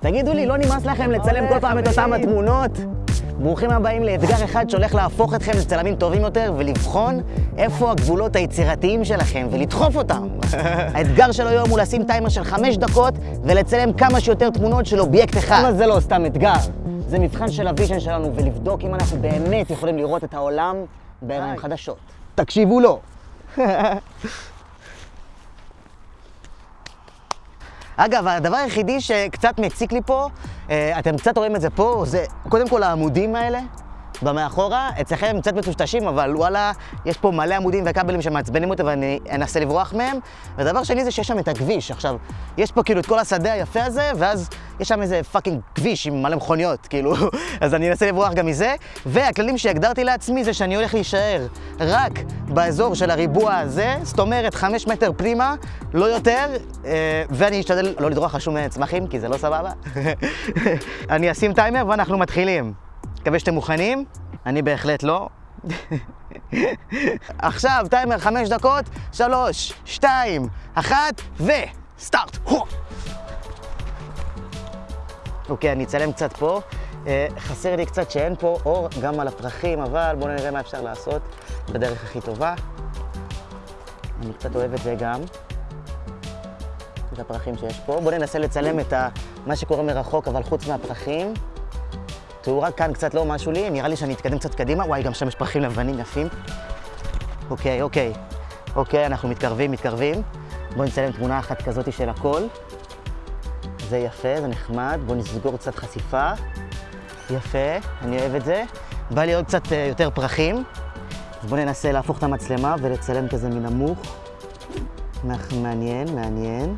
תגידו לי, לא נמאס לכם לצלם כל פעם את אותם התמונות? ברוכים הבאים לאתגר אחד שהולך להפוך אתכם לצלמים טובים יותר ולבחון איפה הגבולות היצירתיים שלכם ולדחוף אותם. האתגר של היום הוא לשים טיימר של חמש דקות ולצלם כמה שיותר תמונות של אובייקט אחד. אבל זה לא סתם אתגר, זה מבחן של ה vision שלנו ולבדוק אם אנחנו באמת יכולים לראות את העולם בעיניים חדשות. תקשיבו לו. אגב, הדבר היחידי שקצת מציק לי פה, אה, אתם קצת רואים את זה פה, זה קודם כל העמודים האלה. במאחורה, אצלכם קצת מטושטשים, אבל וואלה, יש פה מלא עמודים וכבלים שמעצבנים אותי ואני אנסה לברוח מהם. ודבר שני זה שיש שם את הכביש. עכשיו, יש פה כאילו את כל השדה היפה הזה, ואז יש שם איזה fucking כביש עם מלא מכוניות, כאילו, אז אני אנסה לברוח גם מזה. והכללים שהגדרתי לעצמי זה שאני הולך להישאר רק באזור של הריבוע הזה, זאת אומרת, חמש מטר פנימה, לא יותר, אה, ואני אשתדל לא לדרוך על שום צמחים, כי זה לא סבבה. אני אשים טיימר ואנחנו מתחילים. מקווה שאתם מוכנים, אני בהחלט לא. עכשיו, טיימר חמש דקות, שלוש, שתיים, אחת, וסטארט. אוקיי, אני אצלם קצת פה. אה, חסר לי קצת שאין פה אור גם על הפרחים, אבל בואו נראה מה אפשר לעשות בדרך הכי טובה. אני קצת אוהב את זה גם, את הפרחים שיש פה. בואו ננסה לצלם את מה שקורה מרחוק, אבל חוץ מהפרחים. תאורה כאן קצת לא משהו לי, נראה לי שאני אתקדם קצת קדימה. וואי, גם שם יש פרחים לבנים יפים. אוקיי, אוקיי. אוקיי, אנחנו מתקרבים, מתקרבים. בואו נצלם תמונה אחת כזאת של הכל. זה יפה, זה נחמד. בואו נסגור קצת חשיפה. יפה, אני אוהב את זה. בא לי עוד קצת uh, יותר פרחים. אז בואו ננסה להפוך את המצלמה ולצלם כזה מנמוך. מעניין, מעניין.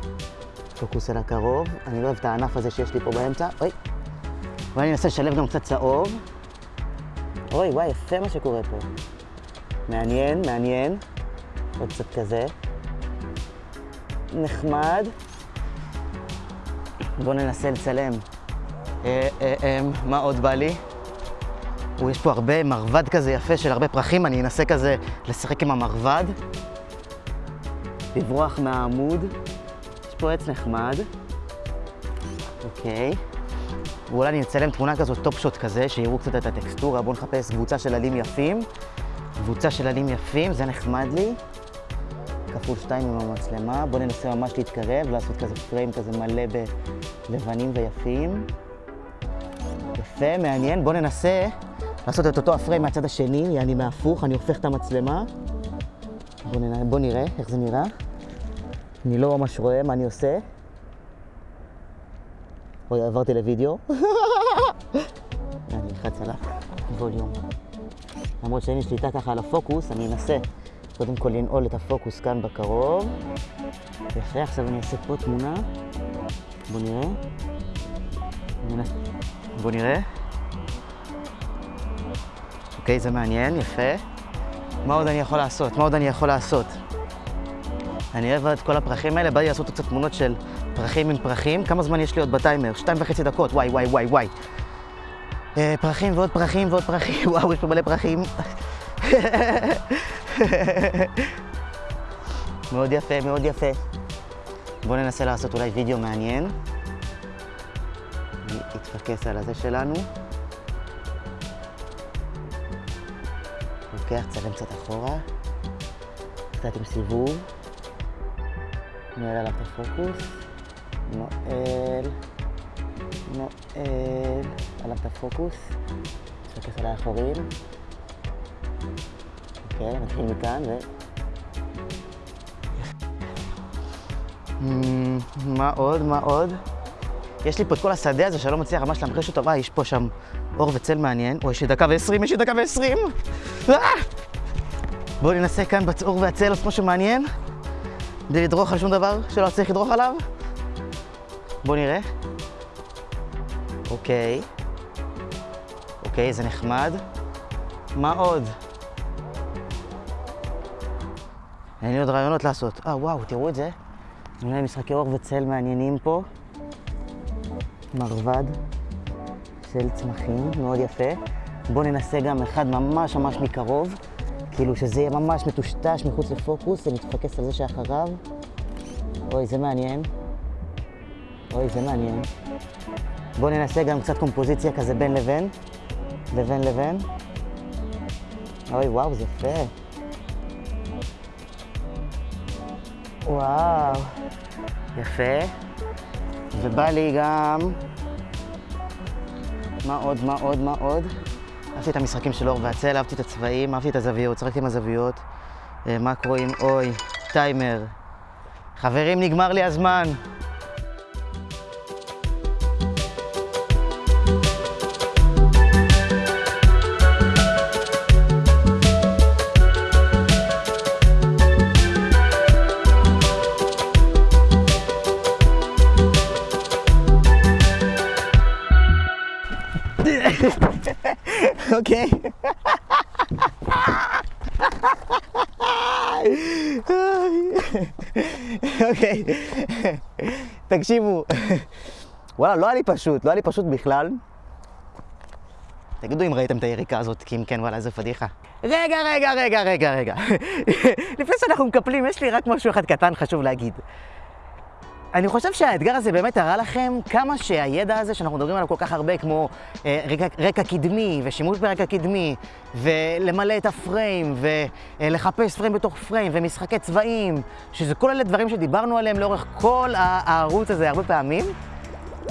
פוקוס על הקרוב. אני לא אוהב את הענף הזה שיש לי פה באמצע. אוי. ואני אנסה לשלב גם קצת צהוב. אוי, וואי, יפה מה שקורה פה. מעניין, מעניין. עוד קצת כזה. נחמד. בואו ננסה לצלם. אה, אה, אה, מה עוד בא לי? יש פה הרבה מרבד כזה יפה של הרבה פרחים, אני אנסה כזה לשחק עם המרבד. לברוח מהעמוד. יש פה עץ נחמד. אוקיי. ואולי אני אצלם תמונה כזאת, top shot כזה, שיראו קצת את הטקסטורה. בואו נחפש קבוצה של עלים יפים. קבוצה של עלים יפים, זה נחמד לי. כפול שתיים עם המצלמה. בואו ננסה ממש להתקרב, לעשות כזה פריים כזה מלא בלבנים ויפים. יפה, מעניין. בואו ננסה לעשות את אותו הפריים מהצד השני, אני מהפוך, אני הופך את המצלמה. בואו נראה, בוא נראה איך זה נראה. אני לא ממש רואה מה אני עושה. אוי, עברתי לוידאו. אני אלחץ על הווליום. למרות שאין לי שליטה ככה על הפוקוס, אני אנסה קודם כל לנעול את הפוקוס כאן בקרוב. יפה, עכשיו אני אעשה פה תמונה. בואו נראה. בואו נראה. אוקיי, זה מעניין, יפה. מה עוד אני יכול לעשות? מה עוד אני יכול לעשות? אני אוהב את כל הפרחים האלה, בא לי לעשות קצת תמונות של פרחים עם פרחים. כמה זמן יש לי עוד בטיימר? שתיים וחצי דקות, וואי, וואי, וואי, וואי. אה, פרחים ועוד פרחים ועוד פרחים, וואו, יש פה מלא פרחים. מאוד יפה, מאוד יפה. בואו ננסה לעשות אולי וידאו מעניין. אני אתפקס על הזה שלנו. לוקח, צלם קצת אחורה. קצת עם סיבוב. נועל עליו את הפוקוס. נועל. נועל עליו את הפוקוס. נתפקס על האחורים. אוקיי, נתחיל מכאן ו... מה עוד? מה עוד? יש לי פה את כל השדה הזה שאני לא מצליח ממש להמחיש אותו. וואי, יש פה שם אור וצל מעניין. אוי, יש לי דקה ועשרים, יש לי דקה ועשרים! בואו ננסה כאן באור והצל לעשות משהו מעניין. בלי לדרוך על שום דבר שלא צריך לדרוך עליו. בואו נראה. אוקיי. אוקיי, זה נחמד. מה עוד? אין לי עוד רעיונות לעשות. אה, וואו, תראו את זה. אולי משחקי אור וצל מעניינים פה. מרבד של צמחים, מאוד יפה. בואו ננסה גם אחד ממש ממש מקרוב. כאילו שזה יהיה ממש מטושטש מחוץ לפוקוס, ונתפקס על זה שאחריו. אוי, זה מעניין. אוי, זה מעניין. בואו ננסה גם קצת קומפוזיציה כזה בין לבין. לבין לבין. אוי, וואו, זה יפה. וואו, יפה. ובא לי גם... מה עוד, מה עוד, מה עוד? אהבתי את המשחקים של אור והצל, אהבתי את הצבעים, אהבתי את הזוויות, שחקתי עם הזוויות. אה, מקרואים, אוי, טיימר. חברים, נגמר לי הזמן. אוקיי. אוקיי, תקשיבו. וואלה, לא היה לי פשוט, לא היה לי פשוט בכלל. תגידו אם ראיתם את היריקה הזאת, כי אם כן, וואלה, איזה פדיחה. רגע, רגע, רגע, רגע, רגע. לפני שאנחנו מקפלים, יש לי רק משהו אחד קטן חשוב להגיד. אני חושב שהאתגר הזה באמת הראה לכם כמה שהידע הזה שאנחנו מדברים עליו כל כך הרבה, כמו אה, רקע, רקע קדמי ושימוש ברקע קדמי, ולמלא את הפריים, ולחפש פריים בתוך פריים, ומשחקי צבעים, שזה כל אלה דברים שדיברנו עליהם לאורך כל הערוץ הזה הרבה פעמים.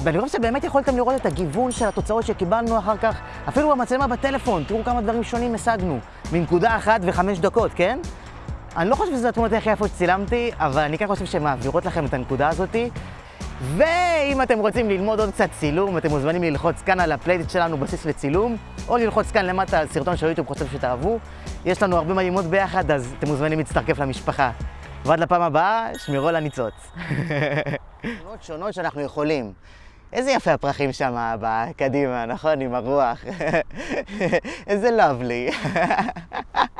ואני חושב שבאמת יכולתם לראות את הגיוון של התוצאות שקיבלנו אחר כך, אפילו במצלמה בטלפון, תראו כמה דברים שונים השגנו, מנקודה אחת וחמש דקות, כן? אני לא חושב שזה התמונות הכי יפות שצילמתי, אבל אני כן חושב שהן מעבירות לכם את הנקודה הזאתי. ואם אתם רוצים ללמוד עוד קצת צילום, אתם מוזמנים ללחוץ כאן על הפלייליסט שלנו בסיס לצילום, או ללחוץ כאן למטה על סרטון של יוטיוב חושב שתאהבו. יש לנו הרבה מה ללמוד ביחד, אז אתם מוזמנים להצטרף למשפחה. ועד לפעם הבאה, שמרו על הניצוץ. תמונות שונות שאנחנו יכולים. איזה יפה הפרחים שם קדימה, נכון? עם הרוח. איזה לאבלי.